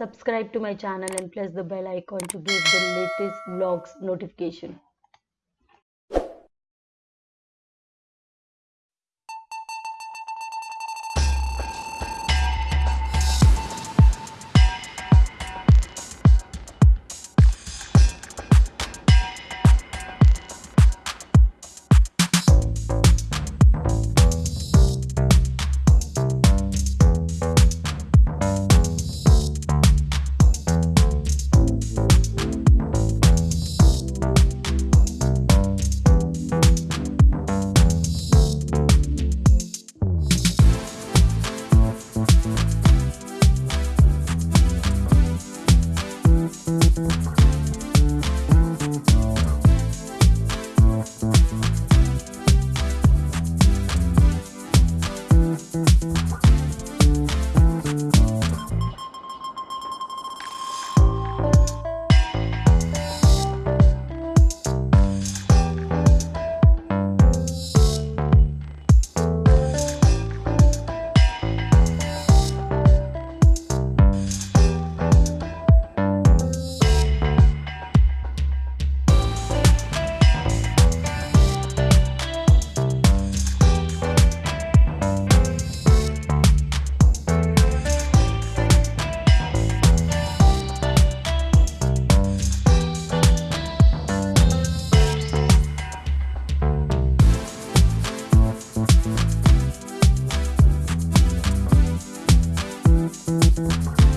subscribe to my channel and press the bell icon to get the latest vlogs notification Música